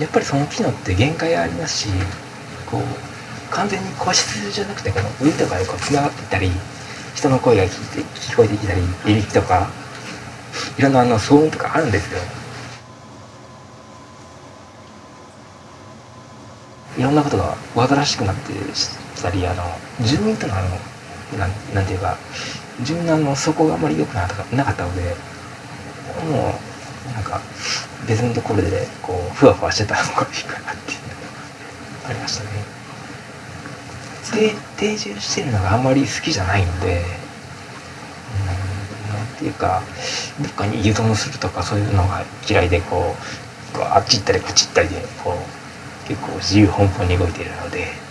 やっぱりその機能って限界ありますしこう完全に個室じゃなくてこの上とかでこうつながっていたり人の声が聞いて聞こえてきたりいびきとかいろんなあの騒音とかあるんですよ。いろんなことが煩わしくなってたりあの住民とのあのなんなんていうか住民のあのそこがあんまり良くなかったのでもうなんか別のところでこうふわふわしてた方がいいかなっていうのがありましたね。で定住してるのがあんまり好きじゃないのでうんなんていうかどっかに移動するとかそういうのが嫌いでこうこうあっち行ったりこっち行ったりでこう結構自由奔放に動いているので。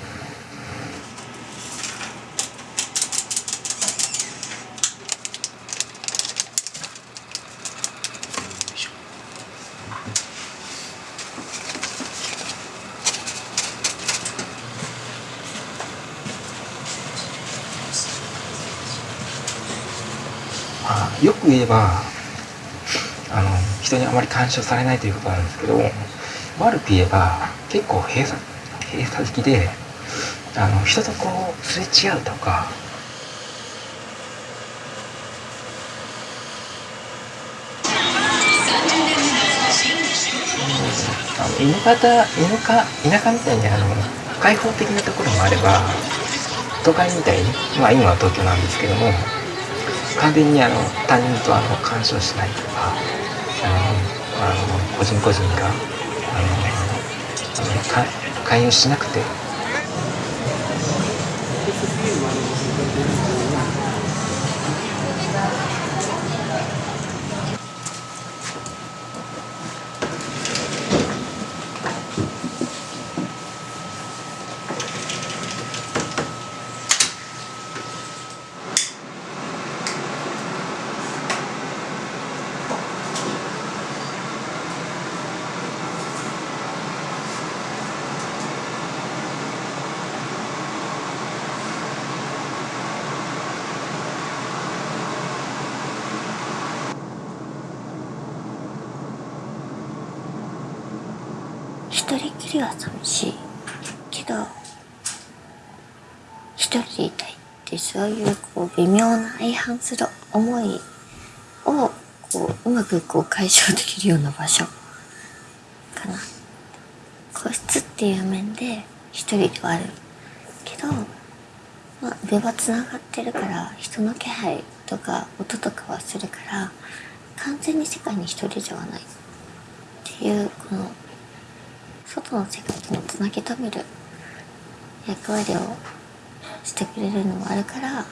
よく言えばあの人にあまり干渉されないということなんですけど悪く言えば結構閉鎖閉鎖的であの人とこうすれ違うとかあの犬方田舎田舎みたいにあの開放的なところもあれば都会みたいにまあ今は東京なんですけども完全にあの他人とあの干渉しないとかあのあの個人個人があの勧誘しなくて。一人きりは寂しいけど一人でいたいってそういうこう微妙な相反する思いをこううまくこう解消できるような場所かな。個室っていう面で一人ではあるけどまあ上はつながってるから人の気配とか音とかはするから完全に世界に一人ではないっていうこの外の世界とのつなぎ止める役割をしてくれるのもあるから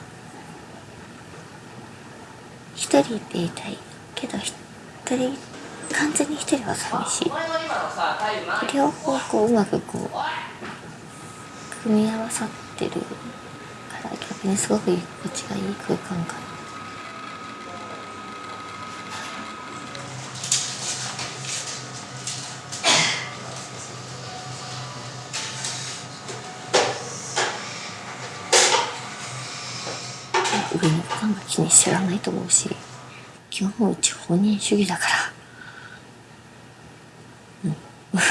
一人でいたい。けど一人完全に一人は寂しい。両方こううまくこう組み合わさってるから逆にすごく居心地がいい空間かな上のファンが気に知らないと思うし基本うち本人主義だから。うん。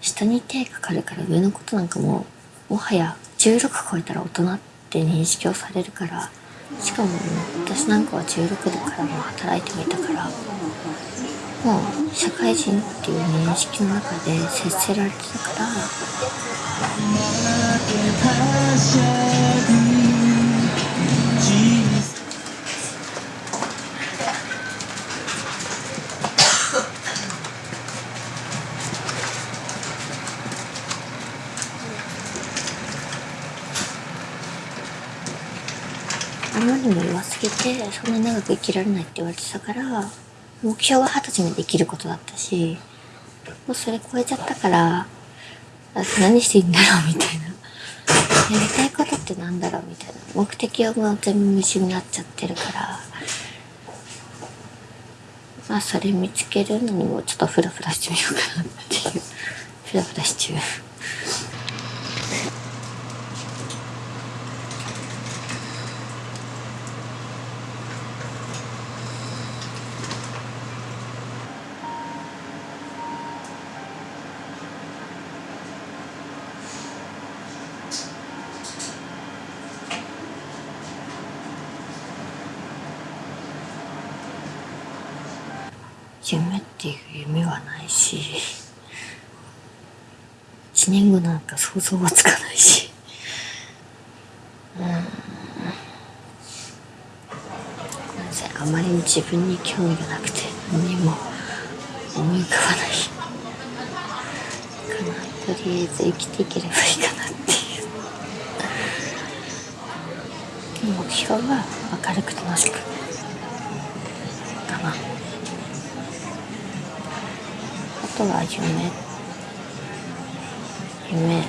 下に手かかるから上のことなんかももはや16超えたら大人って認識をされるからしかも私なんかは16でからも働いてみたからもう社会人っていう認識の中で接せられてたから。まりにも弱すぎてそんなに長く生きられないって言われてたから目標は二十歳まで生きることだったしもうそれ超えちゃったから何していいんだろうみたいな。やりたいことってなんだろうみたいな。目的はもう全部無視になっちゃってるからまあそれ見つけるのにもちょっとフラフラしてみようかなっていう。フラフラしち夢っていう夢はないし1年後なんか想像はつかないし。うん。なぜあまりに自分に興味がなくて何も思い浮かばない。かなとりあえず生きていければいいかなっていう。目標は明るく楽しく。かなあとは夢夢。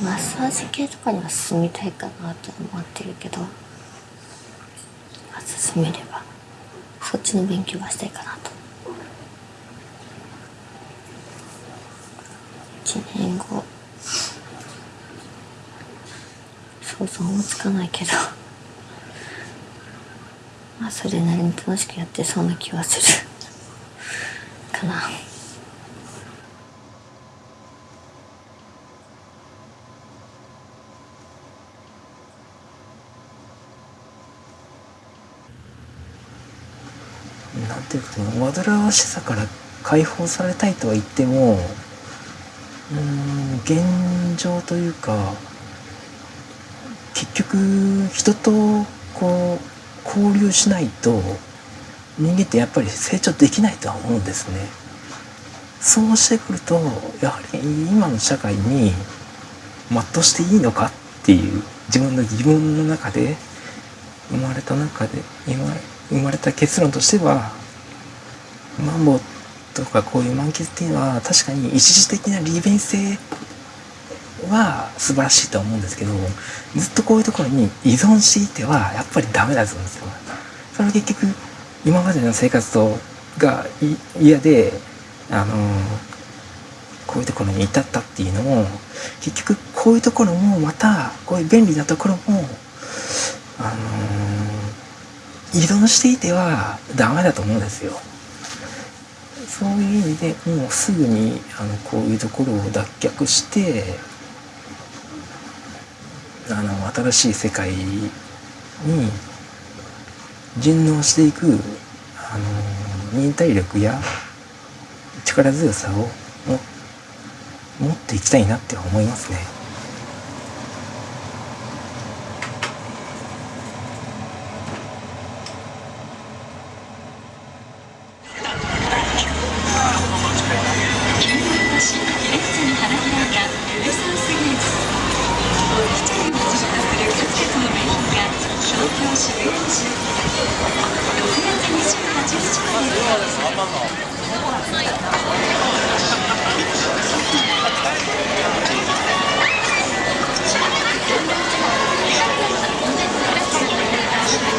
マッサージ系とかには進みたいかなと思ってるけど、進めればそっちの勉強はしたいかなと。1年後。想像もつかないけど。まあそれなりに楽しくやってそうな気はする。かな。なんていうかその煩わしさから解放されたいとは言ってもうん現状というか結局人とこう交流しないと人間ってやっぱり成長できないとは思うんですね。そうしてくるとやはり今の社会に全うしていいのかっていう自分の疑問の中で生まれた中で今生まれた結論としてはマンボウとかこういう満喫っていうのは確かに一時的な利便性は素晴らしいと思うんですけどずっとこういうところに依存していてはやっぱりダメだと思うんですよ。それ結局今までの生活とが嫌であのこういうところに至ったっていうのも結局こういうところもまたこういう便利なところもあの依存していてはダメだと思うんですよ。そういう意味でもうすぐにあのこういうところを脱却してあの新しい世界に順応していくあの忍耐力や力強さを持っていきたいなって思いますね。